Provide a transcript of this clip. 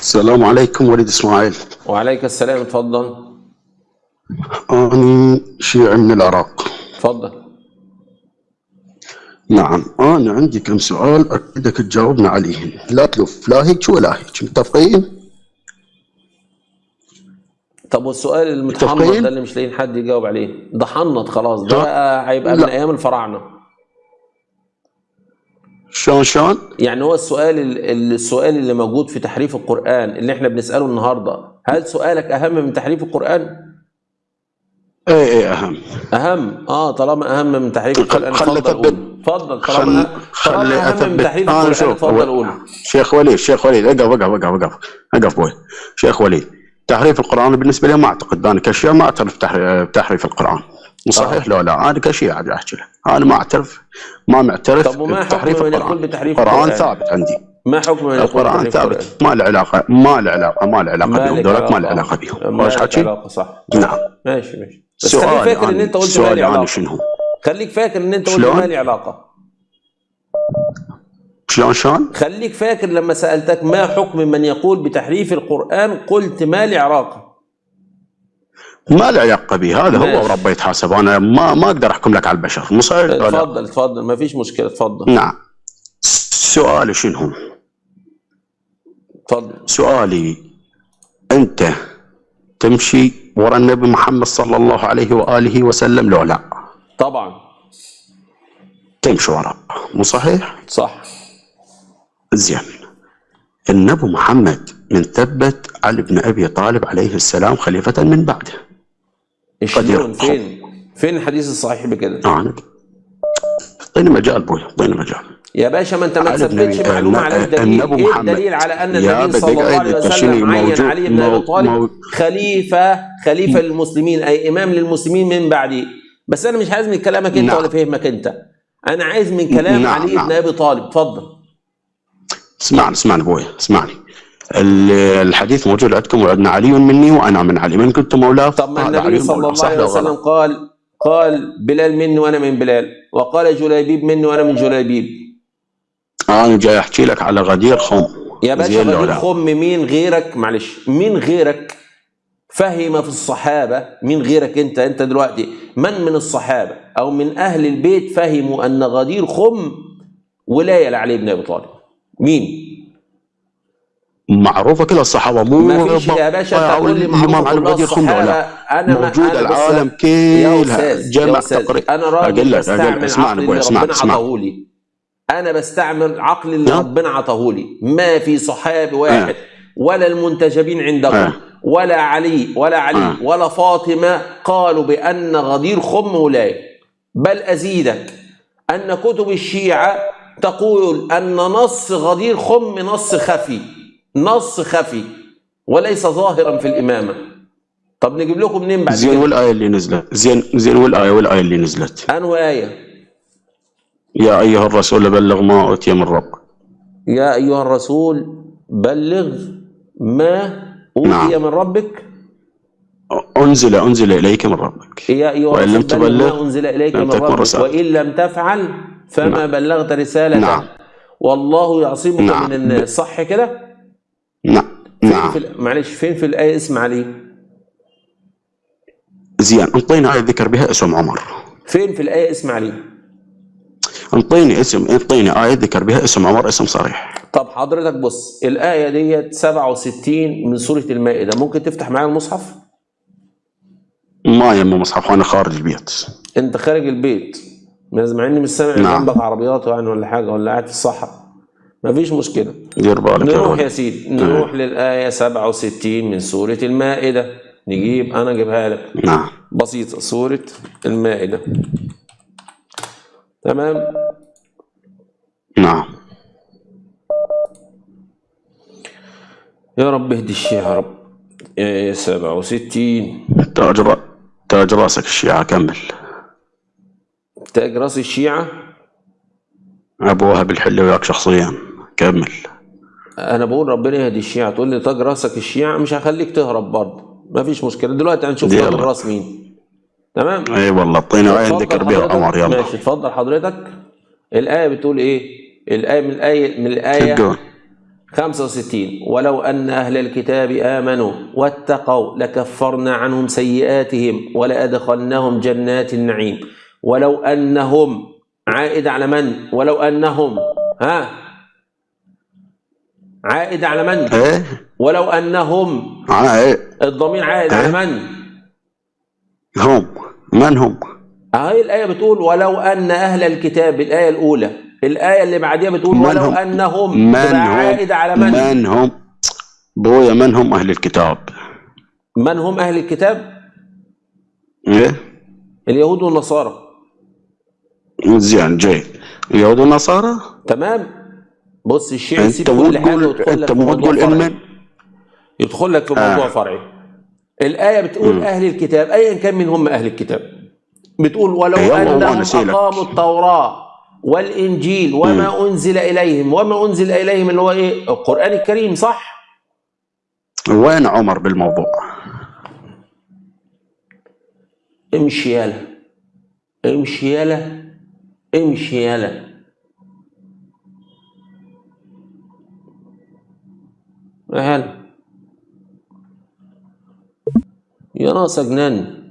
السلام عليكم وليد إسماعيل. وعليك السلام اتفضل. أنا شيعي من العراق. اتفضل. نعم أنا عندي كم سؤال أريدك تجاوبنا عليهم. لا تلف لا هيك ولا هيك متفقين؟ طب والسؤال المتحنط؟ ده اللي مش لاقيين حد يجاوب عليه. ده حنط خلاص ده هيبقى من لا. أيام الفراعنة. شلون شلون؟ يعني هو السؤال ال- السؤال اللي موجود في تحريف القرآن اللي إحنا بنسأله النهارده هل سؤالك أهم من تحريف القرآن؟ إيه إيه أهم. أهم؟ آه طالما أهم من تحريف القرآن خل- اتفضل خل طالما خلي أهم من تحريف أنا القرآن اتفضل هو- قول. شيخ وليد شيخ وليد أقف أقف أقف أقف أقف. بوي. شيخ وليد تحريف القرآن بالنسبة لي ما أعتقد. أنا كشيعي ما أعترف بتحريف القرآن. صحيح. لو لا أنا كشيعي عادي أحكي لك. أنا ما أعترف ما معترف طب وما بتحريف القرآن. بتحريف القرآن؟ ثابت عندي. ما حكم من يقول القرآن بتحريف القرآن؟ ثابت. ما له علاقة ما له علاقة ما له علاقة ما بهم دولت ما له علاقة. بهم ما حكي؟ علاقة صح. نعم. ماشي ماشي. بس خليك فاكر إن أنت قلت ما لي علاقة. شنو؟ خليك فاكر إن أنت قلت؟ ما لي علاقة. شلون شلون؟ خليك فاكر لما سألتك ما حكم من يقول بتحريف القرآن قلت ما لي علاقة ما له علاقة به هذا هو. وربه يتحاسب. أنا ما ما أقدر أحكم لك على البشر. ولا؟ لا؟ اتفضل اتفضل ما فيش مشكلة اتفضل نعم. سؤالي شنو؟ اتفضل سؤالي أنت تمشي ورا النبي محمد صلى الله عليه وآله وسلم لو لا؟ طبعا. تمشي وراه مو صحيح؟ صح. زين. النبي محمد من ثبت علي بن أبي طالب عليه السلام خليفة من بعده. قدير. فين؟ فين الحديث الصحيح بكده؟ أنا اعطيني مجال بوي اعطيني مجال يا باشا ما انت ما تثبتش معلومة على الدليل. إيه محمد. الدليل على أن النبي صلى الله عليه وسلم عين علي بن أبي طالب خليفة خليفة للمسلمين أي إمام للمسلمين من بعدي. بس أنا مش عايز من كلامك أنت نعم. ولا فهمك أنت. أنا عايز من كلام نعم، علي نعم. بن أبي طالب. اتفضل. اسمعني اسمعني بوي اسمعني. الحديث موجود عندكم وعندنا علي مني وأنا من علي. من كنت مولاه؟ طب ما النبي صلى. الله عليه وسلم؟ قال قال بلال مني وأنا من بلال. وقال جليبيب مني وأنا من جليبيب. أنا جاي أحكي لك على غدير خم. يا باشا غدير؟ خم مين غيرك؟ معلش مين غيرك؟ فهم في الصحابة مين غيرك أنت؟ أنت دلوقتي من من الصحابة؟ أو من أهل البيت فهموا أن غدير خم ولاية لعلي بن أبي طالب. مين؟ معروفة كل الصحابة مو ما فيش يا باشا تقول لي الإمام معروف علي كلها غدير خم ولا الصحابة لا أنا موجود أنا العالم يا جمع تقريبا أنا راجل اسمعني عقلي اسمعني، ربنا اسمعني. لي أنا بستعمل عقلي اللي نعم. ربنا عطاه لي ما في صحابي واحد آه. ولا المنتجبين عندكم آه. ولا علي ولا علي آه. ولا فاطمة قالوا بأن غدير خم ولايه بل أزيدك أن كتب الشيعة تقول أن نص غدير خم نص خفي نص خفي وليس ظاهرا في الإمامة طب نجيب لكم منين بعد زين والآية اللي نزلت زين زين والآية والآية اللي نزلت أنه آية يا أيها الرسول بلغ ما أوتي من ربك يا أيها الرسول بلغ ما أوتي نعم. من ربك أنزل أنزل إليك من ربك يا أيها وإن لم تبلغ ما أنزل إليك لم من ربك رسالة. وإن لم تفعل فما نعم. بلغت رسالته نعم. والله يعصمك نعم. من الناس صح كده؟ نعم فين نعم في معلش فين في الآية اسم علي؟ زين انطينا آية ذكر بها اسم عمر فين في الآية اسم علي؟ انطيني اسم انطيني آية ذكر بها اسم عمر اسم صريح طب حضرتك بص الآية ديت 67 من سورة المائدة ممكن تفتح معايا المصحف؟ ما يم مصحف أنا خارج البيت أنت خارج البيت مع إني مش سامع نعم. جنبك عربيات يعني ولا حاجة ولا قاعد في الصحراء مفيش مشكلة. نروح. يا سيدي نروح للآية 67 من سورة المائدة. نجيب أنا أجيبها لك. نعم. بسيطة سورة المائدة. تمام؟ نعم. يا رب اهدي الشيعة يا رب. آية 67 تاج. تاج رأسك الشيعة كمل. تاج رأس الشيعة؟ أبو وهب الحلي وياك شخصيا. كمل أنا بقول ربنا يهدي الشيعة تقول لي تاج راسك الشيعة مش هخليك تهرب برضه. مفيش مشكلة. دلوقتي هنشوف تاج. الراس مين. تمام؟ اي والله آية اتفضل ذكر بها حضرتك. عمر يلا. ماشي اتفضل حضرتك. الآية بتقول إيه؟ الآية من الآية من الآية تقول 65 ولو أن أهل الكتاب آمنوا واتقوا لكفرنا عنهم سيئاتهم ولأدخلناهم جنات النعيم. ولو أنهم عائد على من؟ ولو أنهم ها؟ عائد على من؟ إيه؟ ولو أنهم آه إيه. الضمير عائد على من؟ هم. من هم؟ هاي الآية بتقول ولو أن أهل الكتاب الآية الأولى. الآية اللي بعديها بتقول من ولو هم؟ أنهم من هم؟ عائد على من؟ من هم؟ بويا من هم أهل الكتاب؟ من هم أهل الكتاب؟ إيه؟ اليهود والنصارى. زين جيد اليهود والنصارى؟ تمام. بص الشيعي يسيب انت مو كل تقول ويدخل لك في مو موضوع فرعي. يدخل لك في موضوع آه. فرعي. الآية بتقول أهل الكتاب أيا كان من هم أهل الكتاب. بتقول ولو أنهم نسيلك. أقاموا التوراة والإنجيل وما أنزل إليهم. وما أنزل إليهم اللي هو إيه؟ القرآن الكريم صح؟ وين عمر بالموضوع؟ امشي يالا. امشي يالا. امشي يالا. هلا يا ناس جنان